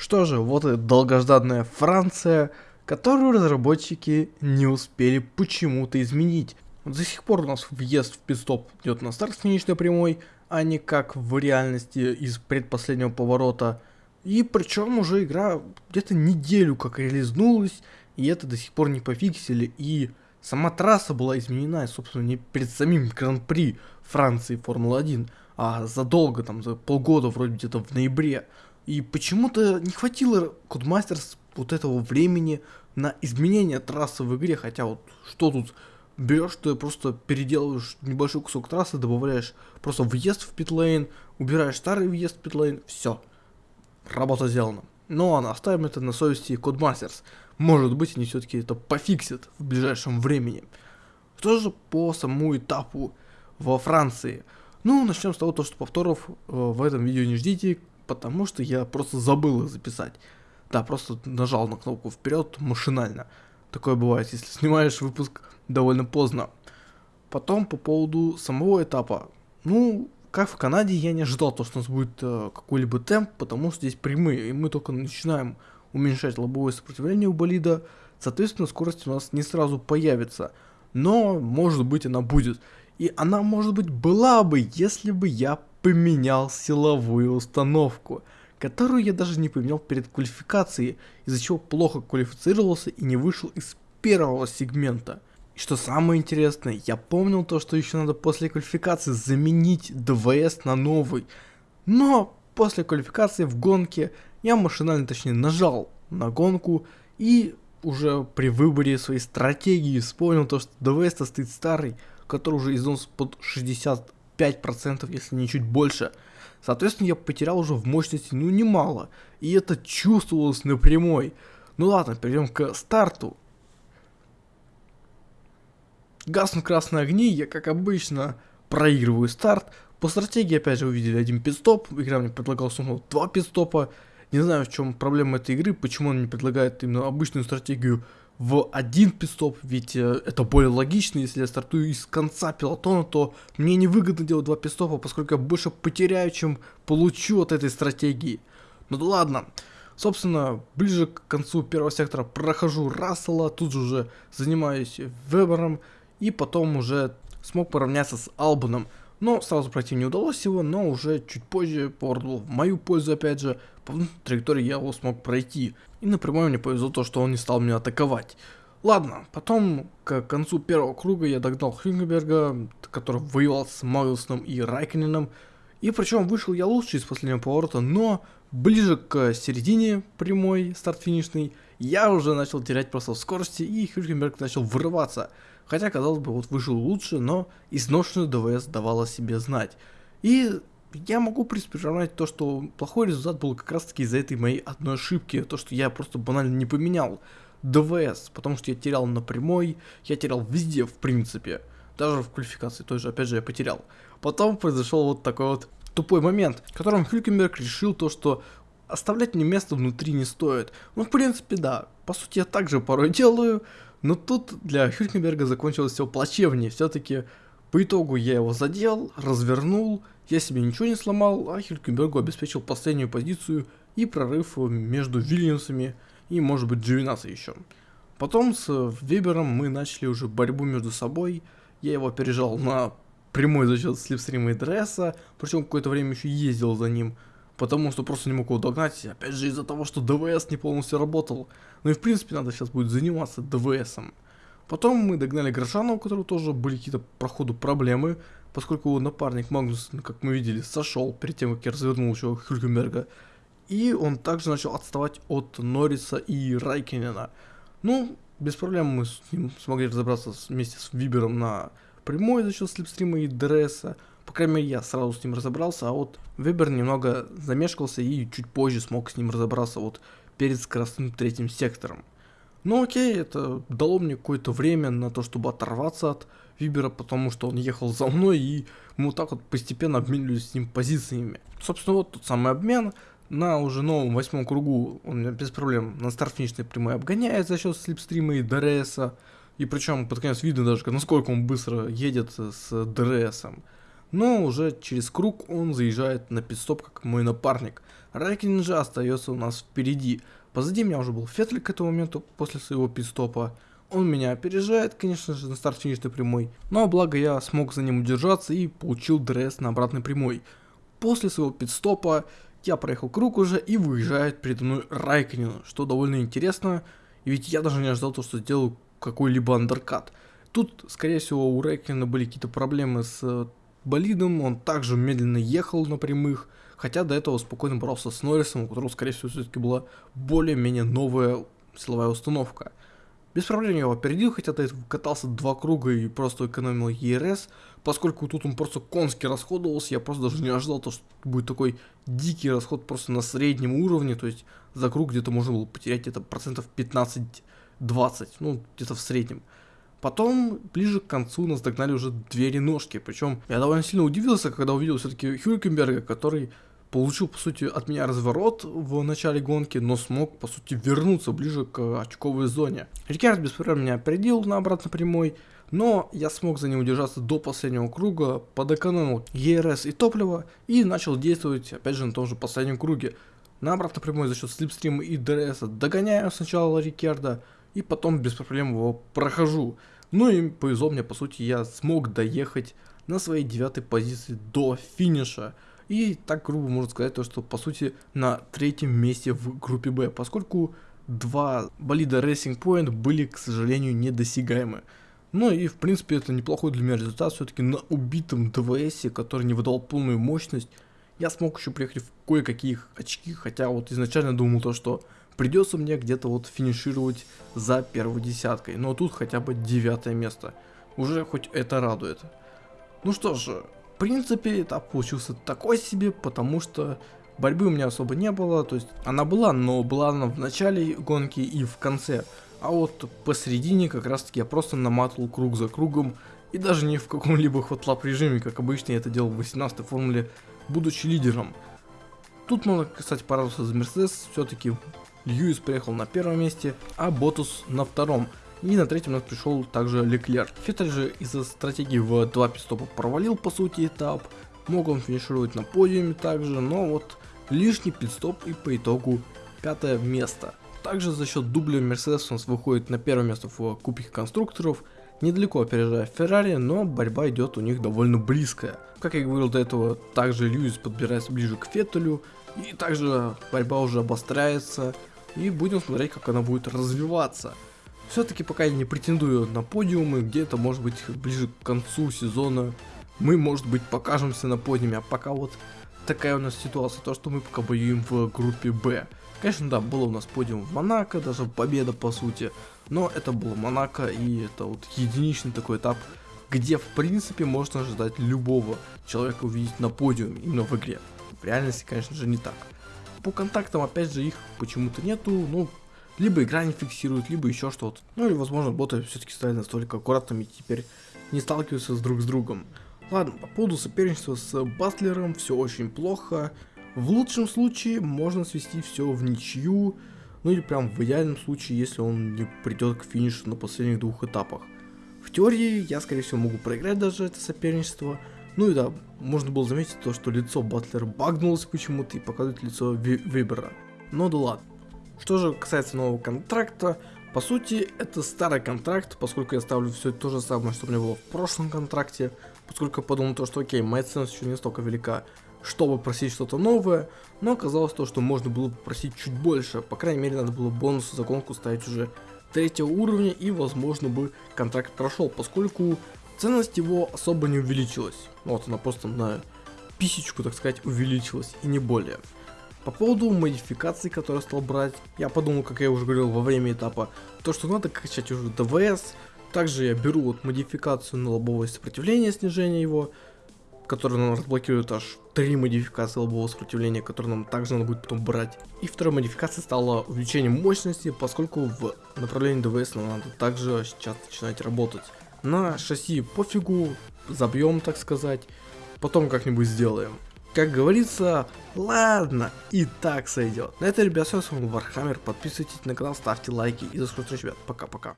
Что же, вот и долгожданная Франция, которую разработчики не успели почему-то изменить. До сих пор у нас въезд в пидстоп идет на старт финишной прямой, а не как в реальности из предпоследнего поворота. И причем уже игра где-то неделю как релизнулась, и это до сих пор не пофиксили, и сама трасса была изменена, собственно, не перед самим Гран-при Франции Формула-1, а задолго, там, за полгода, вроде где-то в ноябре. И почему-то не хватило Codemasters вот этого времени на изменение трассы в игре, хотя вот что тут берешь, ты просто переделываешь небольшой кусок трассы, добавляешь просто въезд в питлейн, убираешь старый въезд в питлейн, все, работа сделана. Но ладно, оставим это на совести Codemasters. Может быть, они все-таки это пофиксят в ближайшем времени. Что же по самому этапу во Франции? Ну, начнем с того, что повторов э, в этом видео не ждите, потому что я просто забыл их записать. Да, просто нажал на кнопку вперед машинально. Такое бывает, если снимаешь выпуск довольно поздно. Потом по поводу самого этапа. Ну, как в Канаде, я не ожидал, то, что у нас будет э, какой-либо темп, потому что здесь прямые, и мы только начинаем уменьшать лобовое сопротивление у болида, соответственно, скорость у нас не сразу появится, но, может быть, она будет. И она, может быть, была бы, если бы я поменял силовую установку, которую я даже не поменял перед квалификацией, из-за чего плохо квалифицировался и не вышел из первого сегмента. И что самое интересное, я помнил то, что еще надо после квалификации заменить ДВС на новый. Но после квалификации в гонке я машинально, точнее, нажал на гонку и уже при выборе своей стратегии вспомнил то, что ДВС стоит старый, который уже износ под 65%, если не чуть больше. Соответственно, я потерял уже в мощности, ну, немало. И это чувствовалось напрямую. Ну ладно, перейдем к старту. Гаснут красные огни, я как обычно проигрываю старт. По стратегии опять же увидели один пидстоп, игра мне предлагала снова два пидстопа. Не знаю в чем проблема этой игры, почему она не предлагает именно обычную стратегию в один пидстоп, ведь э, это более логично, если я стартую из конца пилотона, то мне невыгодно делать два пидстопа, поскольку я больше потеряю, чем получу от этой стратегии. Ну да ладно. Собственно, ближе к концу первого сектора прохожу Рассела, тут же уже занимаюсь Вебером, и потом уже смог поравняться с Албаном. Но сразу пройти не удалось его, но уже чуть позже был в мою пользу опять же. По траектории я его смог пройти. И напрямую мне повезло то, что он не стал меня атаковать. Ладно, потом к концу первого круга я догнал Хюнгеберга, который воевал с Магнусом и Райкиненом. И причем вышел я лучше из последнего поворота, но ближе к середине прямой, старт-финишный, я уже начал терять просто в скорости, и Хюлькенберг начал вырываться. Хотя, казалось бы, вот вышел лучше, но изношенную ДВС давала себе знать. И я могу, приравнять то, что плохой результат был как раз таки из-за этой моей одной ошибки, то, что я просто банально не поменял ДВС, потому что я терял на прямой, я терял везде, в принципе, даже в квалификации той же, опять же, я потерял. Потом произошел вот такой вот тупой момент, в котором Хюлькенберг решил то, что оставлять мне место внутри не стоит. Ну, в принципе, да, по сути, я также порой делаю, но тут для Хюлькенберга закончилось все плачевнее. Все-таки по итогу я его задел, развернул, я себе ничего не сломал, а Хюлькенбергу обеспечил последнюю позицию и прорыв между Вильямсами и может быть Дживинаса еще. Потом с Вебером мы начали уже борьбу между собой, я его опережал на прямой за счет слепстрима и дресса, причем какое-то время еще ездил за ним, потому что просто не мог его догнать, опять же из-за того, что ДВС не полностью работал. Ну и в принципе надо сейчас будет заниматься ДВСом. Потом мы догнали Грошана, у которого тоже были какие-то по ходу проблемы, поскольку напарник Магнус, как мы видели, сошел перед тем, как я развернул еще Хюлькенберга. И он также начал отставать от Норриса и Райкинена. Ну, без проблем мы с ним смогли разобраться вместе с Вибером на прямой за счет слепстрима и дресса. По крайней мере, я сразу с ним разобрался, а вот Вебер немного замешкался и чуть позже смог с ним разобраться вот перед скоростным третьим сектором. Ну окей, это дало мне какое-то время на то, чтобы оторваться от Вибера, потому что он ехал за мной, и мы вот так вот постепенно обменивались с ним позициями. Собственно, вот тот самый обмен. На уже новом восьмом кругу он без проблем на старт-финишной прямой обгоняет за счет слепстрима и ДРСа. И причем под конец видно даже, насколько он быстро едет с ДРСом но уже через круг он заезжает на пидстоп как мой напарник. Райкин же остается у нас впереди. Позади меня уже был Феттель к этому моменту после своего пидстопа. Он меня опережает, конечно же, на старт-финишной прямой, но благо я смог за ним удержаться и получил дресс на обратной прямой. После своего пидстопа я проехал круг уже и выезжает передо мной Райконин, что довольно интересно, ведь я даже не ожидал то, что сделаю какой-либо андеркат. Тут, скорее всего, у Райкина были какие-то проблемы с э, болидом, он также медленно ехал на прямых, хотя до этого спокойно боролся с Норрисом, у которого, скорее всего, все-таки была более-менее новая силовая установка. Без проблем его опередил, хотя до этого катался два круга и просто экономил ЕРС, поскольку тут он просто конски расходовался, я просто даже не ожидал, то, что будет такой дикий расход просто на среднем уровне, то есть за круг где-то можно было потерять где-то процентов 15-20, ну где-то в среднем. Потом, ближе к концу, нас догнали уже две реношки, причем я довольно сильно удивился, когда увидел все-таки Хюркенберга, который получил, по сути, от меня разворот в начале гонки, но смог, по сути, вернуться ближе к очковой зоне. Рикард без проблем меня опередил на обратно прямой, но я смог за ним удержаться до последнего круга, подэкономил ЕРС и топливо и начал действовать, опять же, на том же последнем круге. На обратной прямой за счет слипстрима и DRS догоняю сначала Риккардо, и потом без проблем его прохожу. Ну и повезло мне, по сути, я смог доехать на своей девятой позиции до финиша. И так грубо можно сказать, то, что по сути на третьем месте в группе Б, поскольку два болида Racing Point были, к сожалению, недосягаемы. Ну и в принципе это неплохой для меня результат, все-таки на убитом ДВС, который не выдал полную мощность, я смог еще приехать в кое-какие очки, хотя вот изначально думал то, что придется мне где-то вот финишировать за первой десяткой, но тут хотя бы девятое место, уже хоть это радует. Ну что ж, принципе, этап получился такой себе, потому что борьбы у меня особо не было, то есть она была, но была она в начале гонки и в конце. А вот посередине как раз таки я просто наматывал круг за кругом, и даже не в каком-либо хватлап режиме, как обычно я это делал в 18 формуле, будучи лидером. Тут можно, кстати, порадоваться за Мерседес, все-таки Льюис приехал на первом месте, а Ботус на втором. И на третьем у нас пришел также Леклер. Феттель же из-за стратегии в два пидстопа провалил по сути этап. Мог он финишировать на подиуме также, но вот лишний пидстоп и по итогу пятое место. Также за счет дубля Мерседес у нас выходит на первое место в Кубке конструкторов, недалеко опережая Феррари, но борьба идет у них довольно близкая. Как я говорил до этого, также Льюис подбирается ближе к Феттелю, и также борьба уже обостряется, и будем смотреть, как она будет развиваться. Все-таки пока я не претендую на подиумы, где-то может быть ближе к концу сезона мы может быть покажемся на подиуме, а пока вот такая у нас ситуация, то что мы пока боюем в группе Б. Конечно, да, было у нас подиум в Монако, даже победа по сути, но это было Монако и это вот единичный такой этап, где в принципе можно ожидать любого человека увидеть на подиуме именно в игре. В реальности, конечно же, не так. По контактам, опять же, их почему-то нету, ну, либо игра не фиксирует, либо еще что-то. Ну или возможно боты все-таки стали настолько аккуратными и теперь не сталкиваются с друг с другом. Ладно, по поводу соперничества с Батлером все очень плохо. В лучшем случае можно свести все в ничью, ну или прям в идеальном случае, если он не придет к финишу на последних двух этапах. В теории я скорее всего могу проиграть даже это соперничество. Ну и да, можно было заметить то, что лицо Батлера багнулось почему-то и показывает лицо Вибера. Но да ладно. Что же касается нового контракта, по сути, это старый контракт, поскольку я ставлю все то же самое, что у меня было в прошлом контракте, поскольку я подумал то, что окей, моя ценность еще не столько велика, чтобы просить что-то новое, но оказалось то, что можно было попросить чуть больше, по крайней мере, надо было бонусы за гонку ставить уже третьего уровня, и, возможно, бы контракт прошел, поскольку ценность его особо не увеличилась. Вот она просто на писечку, так сказать, увеличилась, и не более. По поводу модификаций, которые стал брать, я подумал, как я уже говорил во время этапа, то что надо качать уже ДВС, также я беру вот модификацию на лобовое сопротивление, снижение его, которое нам разблокирует аж три модификации лобового сопротивления, которые нам также надо будет потом брать. И вторая модификация стала увеличением мощности, поскольку в направлении ДВС нам надо также сейчас начинать работать. На шасси пофигу, забьем так сказать, потом как-нибудь сделаем. Как говорится, ладно, и так сойдет. На это, ребят, все, с вами Вархаммер, подписывайтесь на канал, ставьте лайки и до скорых встреч, ребят, пока-пока.